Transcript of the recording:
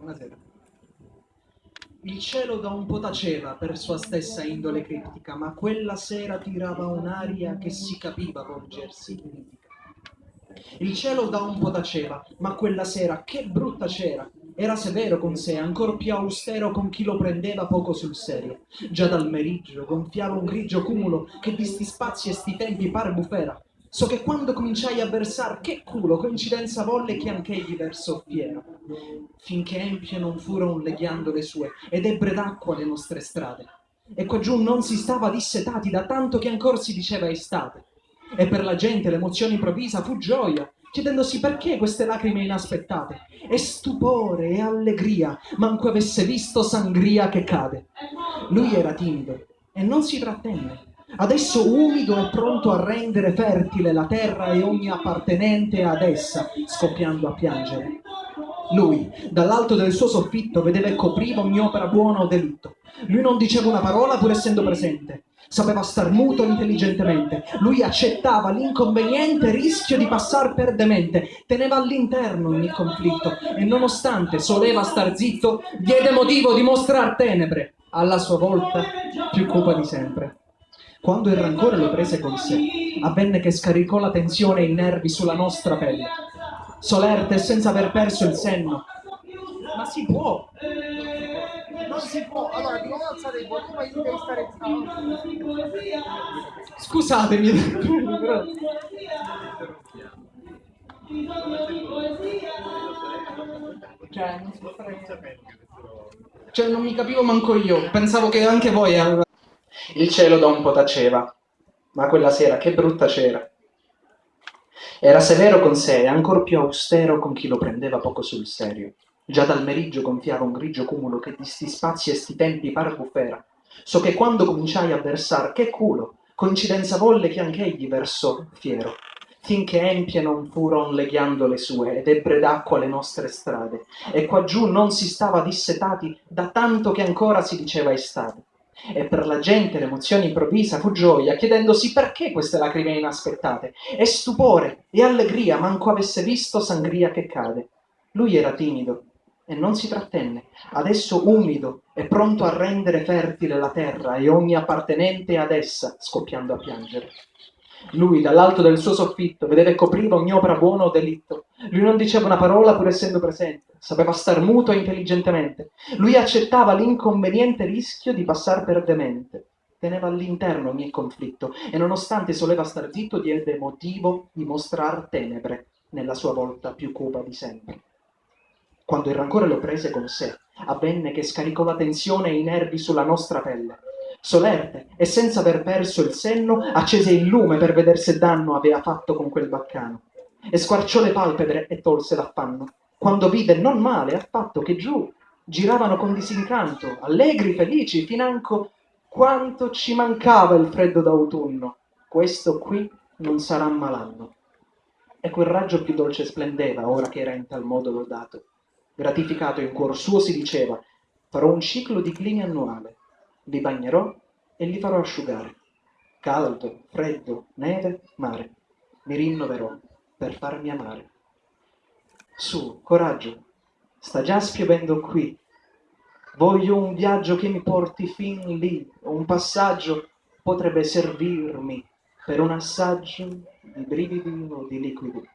Buonasera. Il cielo da un po' taceva per sua stessa indole criptica, ma quella sera tirava un'aria che si capiva volgersi mitica. Il cielo da un po' taceva, ma quella sera che brutta c'era! Era severo con sé, ancor più austero con chi lo prendeva poco sul serio. Già dal meriggio gonfiava un grigio cumulo che di sti spazi e sti tempi pare bufera. So che quando cominciai a versar, che culo, coincidenza volle che anch'egli versò fiero. Finché empie non leghiando le sue, ed ebbre d'acqua le nostre strade. E qua giù non si stava dissetati da tanto che ancor si diceva estate. E per la gente l'emozione improvvisa fu gioia, chiedendosi perché queste lacrime inaspettate. E stupore e allegria, manco avesse visto sangria che cade. Lui era timido e non si trattenne adesso umido e pronto a rendere fertile la terra e ogni appartenente ad essa, scoppiando a piangere. Lui, dall'alto del suo soffitto, vedeva e copriva ogni opera buona o delitto. Lui non diceva una parola pur essendo presente. Sapeva star muto intelligentemente. Lui accettava l'inconveniente rischio di passar per demente. Teneva all'interno ogni conflitto e nonostante soleva star zitto, diede motivo di mostrar tenebre. Alla sua volta, più cupa di sempre. Quando il rancore lo prese con sé, avvenne che scaricò la tensione e i nervi sulla nostra pelle. Solerte e senza aver perso il senno. Ma si può! Non si può! Allora, di nuovo alzare il volume e devi stare zitto. Scusatemi, però... Cioè, non si può fare Cioè, non mi capivo manco io. Pensavo che anche voi avevate... Il cielo da un po' taceva, ma quella sera che brutta c'era. Era severo con sé e ancor più austero con chi lo prendeva poco sul serio. Già dal meriggio gonfiava un grigio cumulo che di sti spazi e sti tempi par bufera. So che quando cominciai a versar, che culo, coincidenza volle che anch'egli versò fiero finché empie non furon le sue ed ebbre d'acqua le nostre strade e qua giù non si stava dissetati da tanto che ancora si diceva estate e per la gente l'emozione improvvisa fu gioia, chiedendosi perché queste lacrime inaspettate, e stupore e allegria, manco avesse visto sangria che cade. Lui era timido e non si trattenne, adesso umido e pronto a rendere fertile la terra e ogni appartenente ad essa, scoppiando a piangere. Lui, dall'alto del suo soffitto, vedeva e copriva ogni opera buona o delitto. Lui non diceva una parola pur essendo presente, sapeva star muto intelligentemente. Lui accettava l'inconveniente rischio di passar per demente. Teneva all'interno ogni conflitto e nonostante soleva star zitto diede motivo di mostrar tenebre nella sua volta più cupa di sempre. Quando il rancore lo prese con sé, avvenne che scaricò la tensione e i nervi sulla nostra pelle solerte e senza aver perso il senno accese il lume per vedere se danno aveva fatto con quel baccano e squarciò le palpebre e tolse l'affanno quando vide non male affatto che giù giravano con disincanto allegri felici financo quanto ci mancava il freddo d'autunno. Questo qui non sarà malanno. E quel raggio più dolce splendeva ora che era in tal modo lodato. Gratificato in cuor suo si diceva farò un ciclo di clini annuale. Li bagnerò e li farò asciugare. Caldo, freddo, neve, mare. Mi rinnoverò per farmi amare. Su, coraggio, sta già spiovendo qui. Voglio un viaggio che mi porti fin lì, un passaggio potrebbe servirmi per un assaggio di brividi o di liquidi.